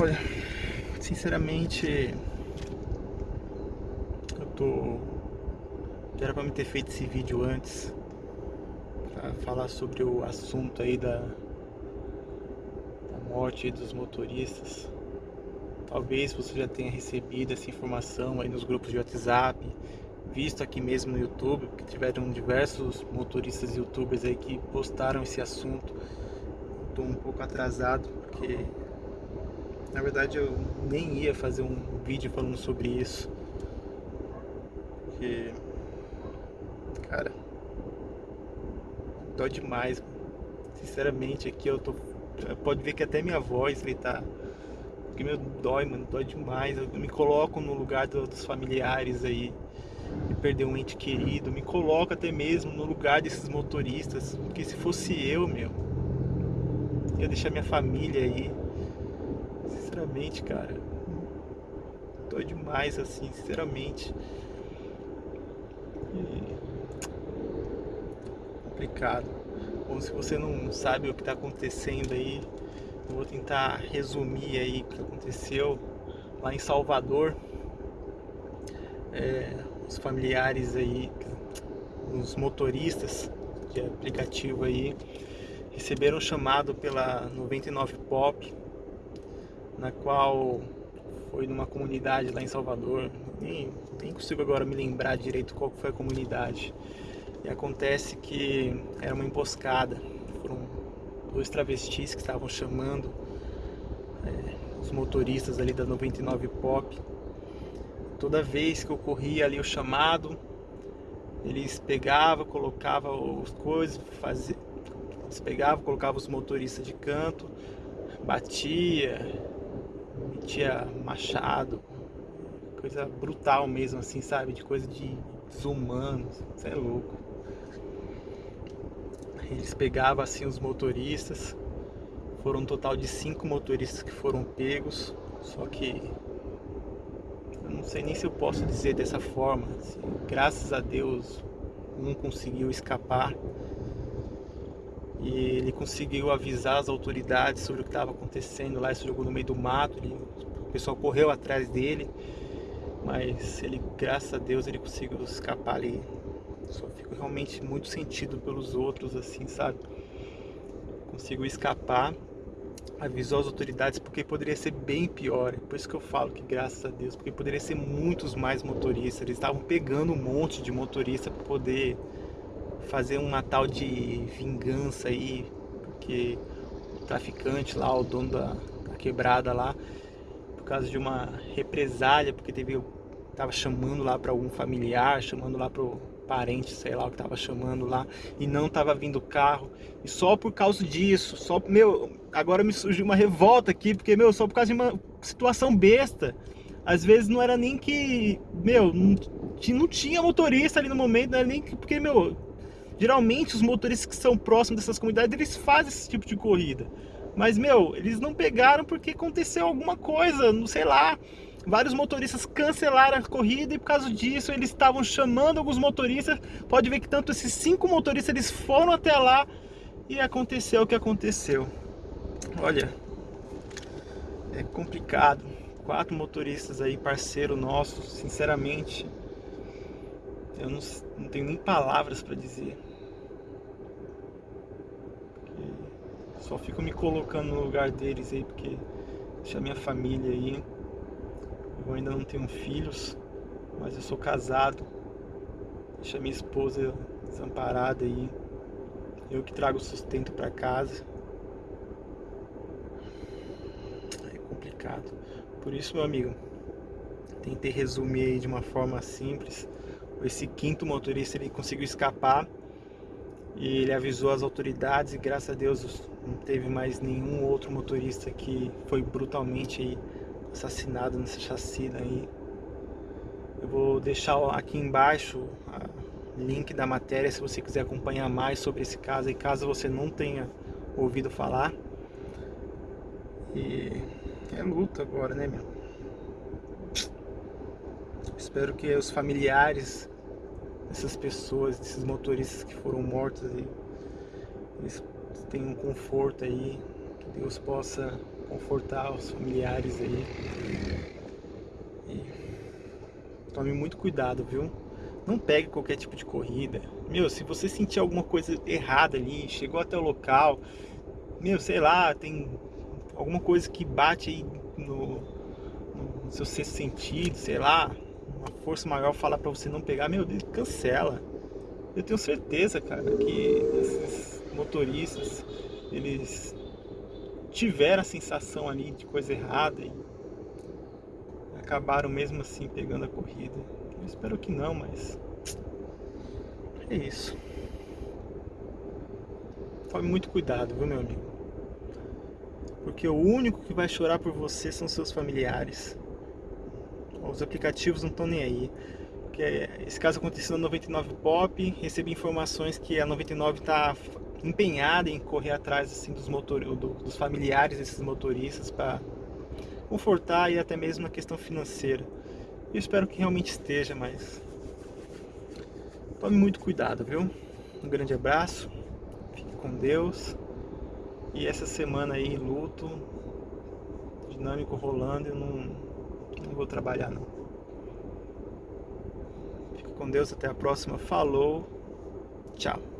Olha, sinceramente, eu tô... Era pra me ter feito esse vídeo antes, pra falar sobre o assunto aí da, da morte dos motoristas. Talvez você já tenha recebido essa informação aí nos grupos de WhatsApp, visto aqui mesmo no YouTube, porque tiveram diversos motoristas youtubers aí que postaram esse assunto. Estou um pouco atrasado, porque na verdade eu nem ia fazer um vídeo falando sobre isso. Porque, cara, dói demais, sinceramente aqui eu tô, pode ver que até minha voz vai tá porque meu dói, mano, dói demais. Eu me coloco no lugar do, dos familiares aí de perder um ente querido, me coloco até mesmo no lugar desses motoristas, porque se fosse eu, meu, ia deixar minha família aí. Sinceramente, cara, dói demais assim, sinceramente. E... complicado. Ou se você não sabe o que está acontecendo aí, eu vou tentar resumir aí o que aconteceu lá em Salvador. É, os familiares aí, os motoristas de aplicativo aí, receberam um chamado pela 99 Pop, na qual foi numa comunidade lá em Salvador, nem, nem consigo agora me lembrar direito qual foi a comunidade. E acontece que era uma emboscada, foram dois travestis que estavam chamando é, os motoristas ali da 99 Pop. Toda vez que ocorria ali o chamado, eles pegavam, colocavam as coisas, fazia, eles pegavam, colocavam os motoristas de canto, batia, metia machado, coisa brutal mesmo assim, sabe? De coisa de desumano, isso é louco. Eles pegavam assim os motoristas, foram um total de cinco motoristas que foram pegos, só que eu não sei nem se eu posso dizer dessa forma. Assim, graças a Deus um conseguiu escapar e ele conseguiu avisar as autoridades sobre o que estava acontecendo lá, ele se jogou no meio do mato, ele, o pessoal correu atrás dele, mas ele, graças a Deus, ele conseguiu escapar ali só fico realmente muito sentido pelos outros, assim, sabe? Consigo escapar, avisou as autoridades porque poderia ser bem pior. Por isso que eu falo que graças a Deus, porque poderia ser muitos mais motoristas. Eles estavam pegando um monte de motorista para poder fazer uma tal de vingança aí, porque o traficante lá, o dono da, da quebrada lá, por causa de uma represália, porque teve tava chamando lá para algum familiar, chamando lá para parente, sei lá o que tava chamando lá, e não tava vindo carro. E só por causa disso, só, meu, agora me surgiu uma revolta aqui, porque, meu, só por causa de uma situação besta. Às vezes não era nem que, meu, não, não tinha motorista ali no momento, não era nem que, porque, meu, geralmente os motoristas que são próximos dessas comunidades, eles fazem esse tipo de corrida. Mas, meu, eles não pegaram porque aconteceu alguma coisa, não sei lá, vários motoristas cancelaram a corrida e por causa disso eles estavam chamando alguns motoristas. Pode ver que tanto esses cinco motoristas eles foram até lá e aconteceu o que aconteceu. Olha, é complicado. Quatro motoristas aí, parceiro nosso, sinceramente, eu não, não tenho nem palavras para dizer. Só fico me colocando no lugar deles aí, porque deixa minha família aí. Eu ainda não tenho filhos, mas eu sou casado. Deixa minha esposa desamparada aí. Eu que trago sustento para casa. É complicado. Por isso, meu amigo, tentei resumir aí de uma forma simples. Esse quinto motorista ele conseguiu escapar e ele avisou as autoridades e graças a Deus não teve mais nenhum outro motorista que foi brutalmente assassinado nessa chacina aí. Eu vou deixar aqui embaixo o link da matéria se você quiser acompanhar mais sobre esse caso e caso você não tenha ouvido falar. E é luta agora, né, meu? Espero que os familiares dessas pessoas, desses motoristas que foram mortos aí, eles tenham conforto aí, que Deus possa confortar os familiares aí. E tome muito cuidado, viu? Não pegue qualquer tipo de corrida. Meu, se você sentir alguma coisa errada ali, chegou até o local, meu, sei lá, tem alguma coisa que bate aí no, no seu sexto sentido, sei lá, uma força maior fala para você não pegar, meu Deus, cancela. Eu tenho certeza, cara, que esses motoristas, eles tiveram a sensação ali de coisa errada e acabaram mesmo assim pegando a corrida. Eu espero que não, mas é isso. Tome muito cuidado, viu, meu amigo? Porque o único que vai chorar por você são seus familiares. Os aplicativos não estão nem aí. Porque esse caso aconteceu na 99 Pop, recebi informações que a 99 está empenhada em correr atrás assim, dos, motor... dos familiares desses motoristas para confortar e até mesmo na questão financeira. Eu espero que realmente esteja, mas tome muito cuidado, viu? Um grande abraço, fique com Deus. E essa semana aí, luto, dinâmico rolando, eu não, não vou trabalhar não. Fique com Deus, até a próxima. Falou, tchau.